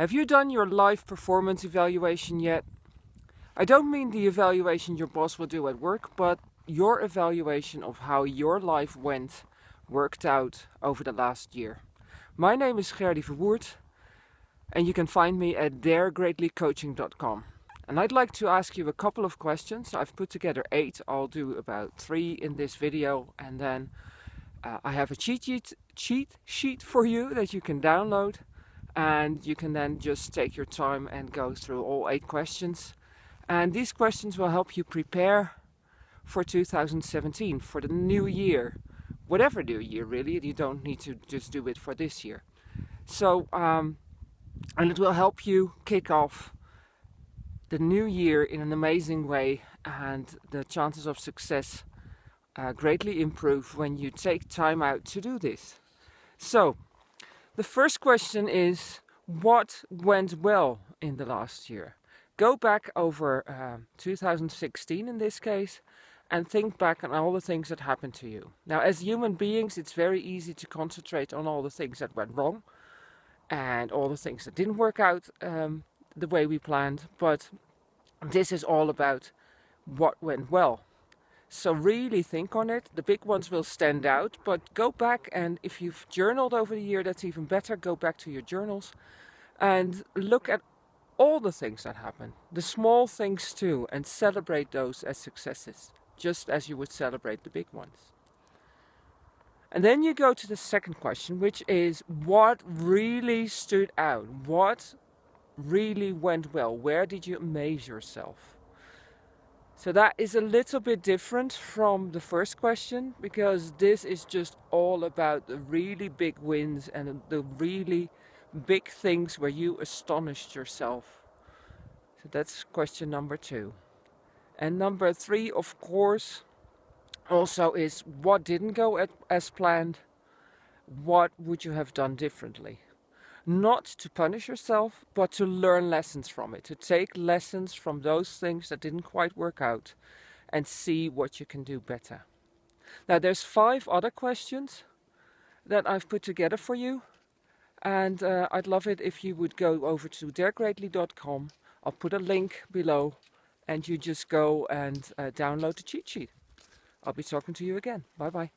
Have you done your life performance evaluation yet? I don't mean the evaluation your boss will do at work, but your evaluation of how your life went, worked out over the last year. My name is Gerdy Verwoerd and you can find me at daregreatlycoaching.com. And I'd like to ask you a couple of questions. I've put together eight. I'll do about three in this video and then uh, I have a cheat sheet, cheat sheet for you that you can download and you can then just take your time and go through all eight questions. And these questions will help you prepare for 2017 for the new year. Whatever new year really you don't need to just do it for this year. So um, and it will help you kick off the new year in an amazing way and the chances of success uh, greatly improve when you take time out to do this. So the first question is, what went well in the last year? Go back over uh, 2016 in this case and think back on all the things that happened to you. Now as human beings it's very easy to concentrate on all the things that went wrong and all the things that didn't work out um, the way we planned but this is all about what went well so really think on it. The big ones will stand out, but go back and if you've journaled over the year, that's even better. Go back to your journals and look at all the things that happen, the small things too, and celebrate those as successes, just as you would celebrate the big ones. And then you go to the second question, which is what really stood out? What really went well? Where did you amaze yourself? So that is a little bit different from the first question because this is just all about the really big wins and the really big things where you astonished yourself. So that's question number two. And number three, of course, also is what didn't go as planned? What would you have done differently? Not to punish yourself, but to learn lessons from it, to take lessons from those things that didn't quite work out and see what you can do better. Now there's five other questions that I've put together for you and uh, I'd love it if you would go over to daregreatly.com. I'll put a link below and you just go and uh, download the cheat sheet. I'll be talking to you again. Bye bye.